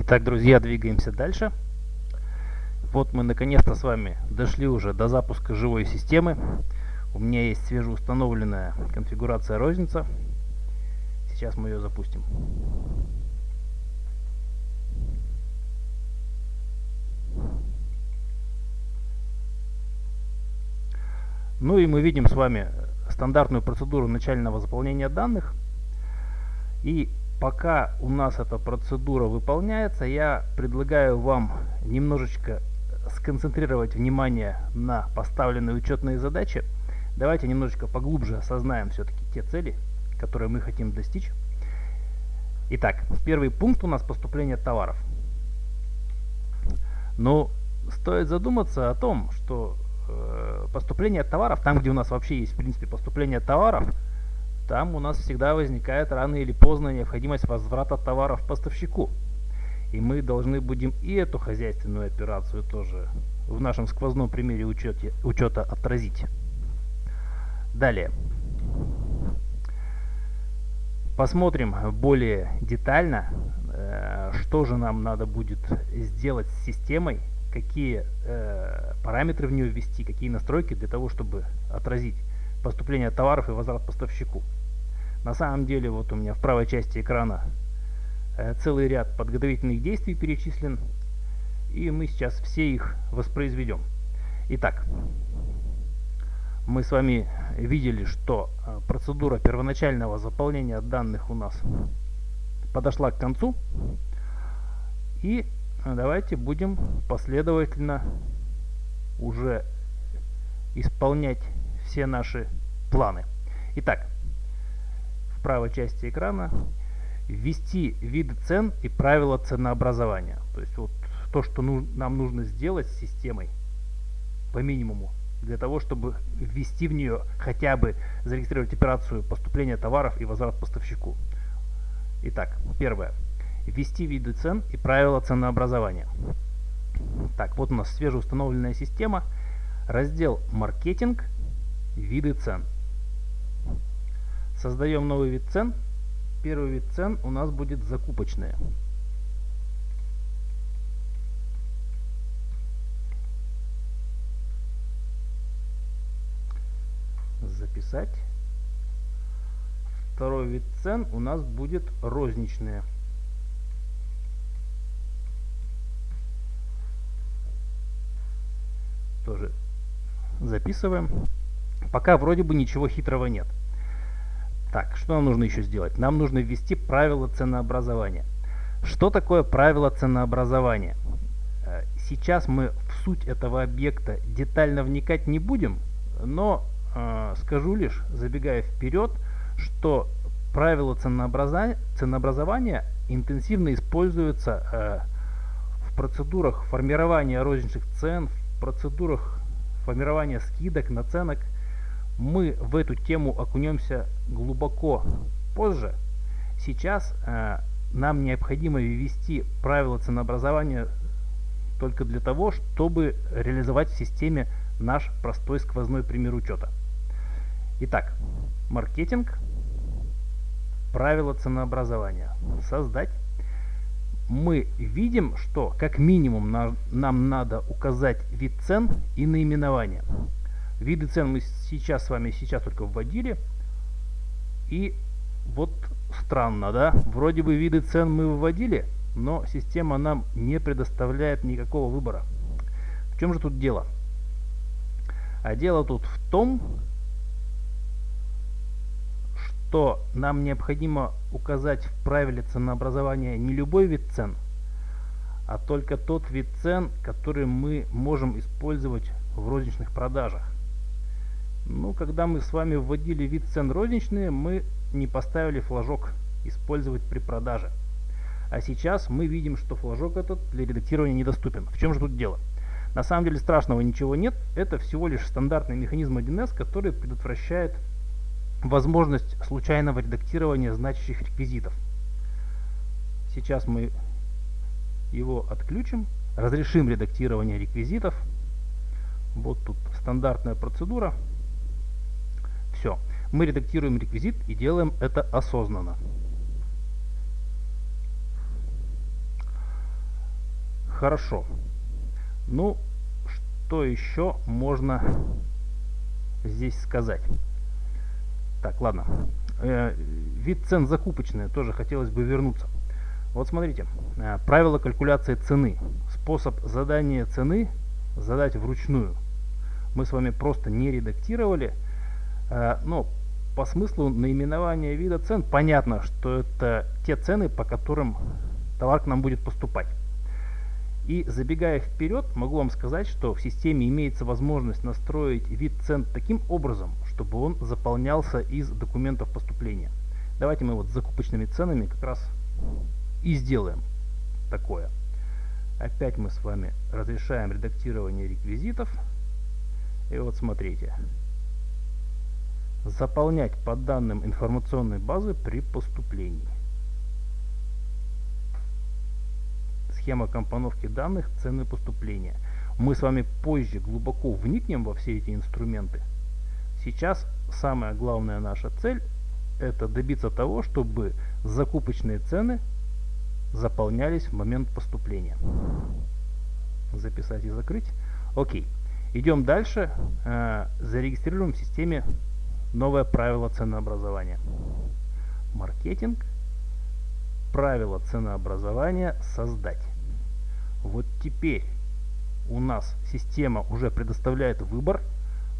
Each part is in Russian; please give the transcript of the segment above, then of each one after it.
Итак, друзья, двигаемся дальше. Вот мы наконец-то с вами дошли уже до запуска живой системы. У меня есть свежеустановленная конфигурация розница. Сейчас мы ее запустим. Ну и мы видим с вами стандартную процедуру начального заполнения данных. И пока у нас эта процедура выполняется, я предлагаю вам немножечко сконцентрировать внимание на поставленные учетные задачи. Давайте немножечко поглубже осознаем все-таки те цели, которые мы хотим достичь. Итак, первый пункт у нас поступление товаров. Но стоит задуматься о том, что э, поступление товаров, там где у нас вообще есть в принципе поступление товаров, там у нас всегда возникает рано или поздно необходимость возврата товаров поставщику. И мы должны будем и эту хозяйственную операцию тоже в нашем сквозном примере учете, учета отразить. Далее. Посмотрим более детально, э, что же нам надо будет сделать с системой, какие э, параметры в нее ввести, какие настройки для того, чтобы отразить поступление товаров и возврат поставщику. На самом деле, вот у меня в правой части экрана э, целый ряд подготовительных действий перечислен, и мы сейчас все их воспроизведем. Итак, мы с вами видели, что э, процедура первоначального заполнения данных у нас подошла к концу. И э, давайте будем последовательно уже исполнять все наши планы. Итак, правой части экрана ввести виды цен и правила ценообразования. То есть вот то, что нам нужно сделать с системой по минимуму для того, чтобы ввести в нее хотя бы зарегистрировать операцию поступления товаров и возврат поставщику. Итак, первое. Ввести виды цен и правила ценообразования. Так, вот у нас свежеустановленная система. Раздел «Маркетинг», «Виды цен». Создаем новый вид цен. Первый вид цен у нас будет закупочные. записать. Второй вид цен у нас будет розничные. Тоже записываем. Пока вроде бы ничего хитрого нет. Так, что нам нужно еще сделать? Нам нужно ввести правила ценообразования. Что такое правило ценообразования? Э, сейчас мы в суть этого объекта детально вникать не будем, но э, скажу лишь, забегая вперед, что правила ценообразования, ценообразования интенсивно используются э, в процедурах формирования розничных цен, в процедурах формирования скидок, наценок. Мы в эту тему окунемся глубоко позже. Сейчас э, нам необходимо ввести правила ценообразования только для того, чтобы реализовать в системе наш простой сквозной пример учета. Итак, маркетинг, правила ценообразования. Создать. Мы видим, что как минимум на, нам надо указать вид цен и наименование. Виды цен мы сейчас с вами сейчас только вводили. И вот странно, да? Вроде бы виды цен мы выводили, но система нам не предоставляет никакого выбора. В чем же тут дело? А дело тут в том, что нам необходимо указать в правиле ценообразования не любой вид цен, а только тот вид цен, который мы можем использовать в розничных продажах. Ну, когда мы с вами вводили вид цен розничные, мы не поставили флажок «Использовать при продаже». А сейчас мы видим, что флажок этот для редактирования недоступен. В чем же тут дело? На самом деле страшного ничего нет. Это всего лишь стандартный механизм 1С, который предотвращает возможность случайного редактирования значащих реквизитов. Сейчас мы его отключим, разрешим редактирование реквизитов. Вот тут стандартная процедура. Все. Мы редактируем реквизит и делаем это осознанно. Хорошо. Ну, что еще можно здесь сказать? Так, ладно. Э, вид цен закупочные, тоже хотелось бы вернуться. Вот смотрите, э, правило калькуляции цены. Способ задания цены задать вручную. Мы с вами просто не редактировали, но по смыслу наименования вида цен понятно, что это те цены, по которым товар к нам будет поступать. И забегая вперед, могу вам сказать, что в системе имеется возможность настроить вид цен таким образом, чтобы он заполнялся из документов поступления. Давайте мы вот с закупочными ценами как раз и сделаем такое. Опять мы с вами разрешаем редактирование реквизитов. И вот смотрите. Заполнять по данным информационной базы при поступлении. схема компоновки данных, цены поступления. Мы с вами позже глубоко вникнем во все эти инструменты. Сейчас самая главная наша цель это добиться того, чтобы закупочные цены заполнялись в момент поступления. Записать и закрыть. Окей. Идем дальше. Э, зарегистрируем в системе новое правило ценообразования. Маркетинг. Правило ценообразования создать. Вот теперь у нас система уже предоставляет выбор.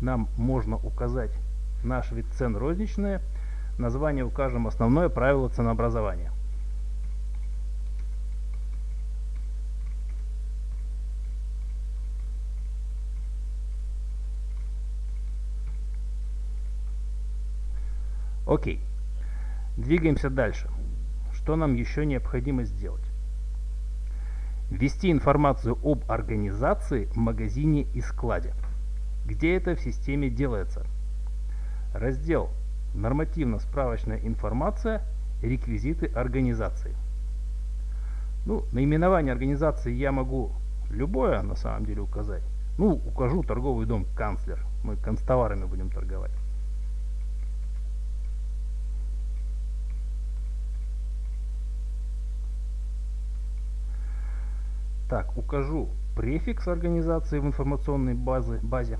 Нам можно указать наш вид цен розничные. Название укажем основное правило ценообразования. Окей. Двигаемся дальше. Что нам еще необходимо сделать? Ввести информацию об организации, магазине и складе. Где это в системе делается? Раздел «Нормативно-справочная информация. Реквизиты организации». Ну, наименование организации я могу любое на самом деле указать. Ну, укажу торговый дом «Канцлер». Мы констоварами будем торговать. Так, укажу префикс организации в информационной базе, базе.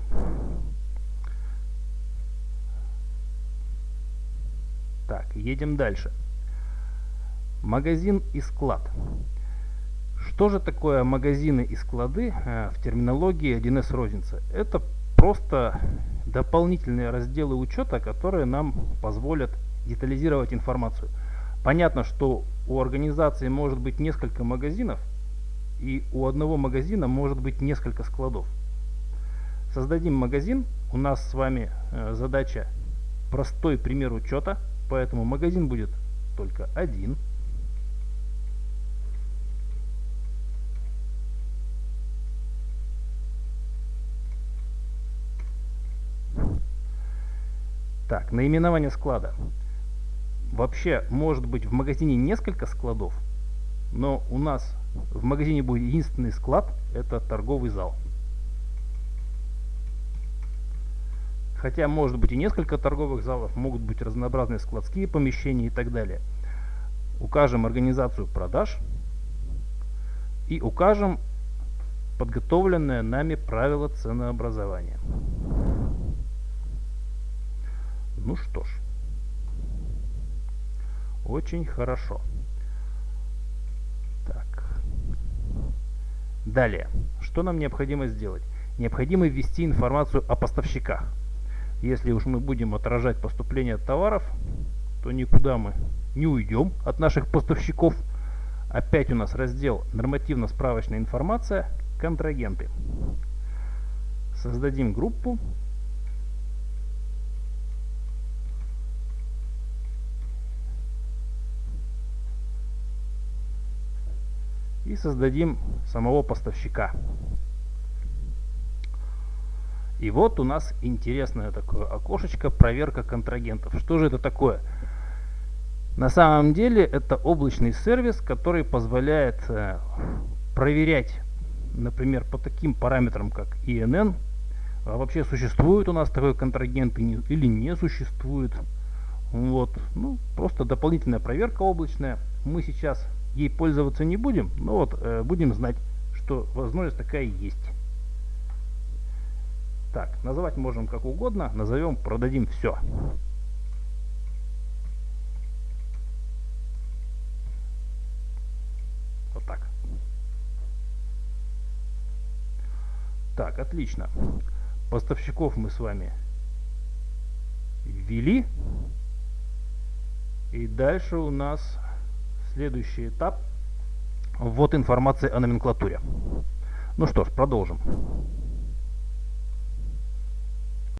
Так, едем дальше. Магазин и склад. Что же такое магазины и склады э, в терминологии 1С розницы? Это просто дополнительные разделы учета, которые нам позволят детализировать информацию. Понятно, что у организации может быть несколько магазинов, и у одного магазина может быть несколько складов. Создадим магазин. У нас с вами э, задача простой пример учета, поэтому магазин будет только один. Так, наименование склада. Вообще, может быть в магазине несколько складов, но у нас в магазине будет единственный склад, это торговый зал. Хотя может быть и несколько торговых залов, могут быть разнообразные складские помещения и так далее. Укажем организацию продаж и укажем подготовленное нами правило ценообразования. Ну что ж, очень хорошо. Далее, что нам необходимо сделать? Необходимо ввести информацию о поставщиках. Если уж мы будем отражать поступление товаров, то никуда мы не уйдем от наших поставщиков. Опять у нас раздел «Нормативно-справочная информация. Контрагенты». Создадим группу создадим самого поставщика. И вот у нас интересное такое окошечко проверка контрагентов. Что же это такое? На самом деле это облачный сервис, который позволяет э, проверять, например, по таким параметрам, как INN, а вообще существует у нас такой контрагент или не существует. Вот, ну, просто дополнительная проверка облачная. Мы сейчас ей пользоваться не будем, но вот э, будем знать, что возможность такая есть. Так, называть можем как угодно. Назовем продадим все. Вот так. Так, отлично. Поставщиков мы с вами ввели. И дальше у нас следующий этап. Вот информация о номенклатуре. Ну что ж, продолжим.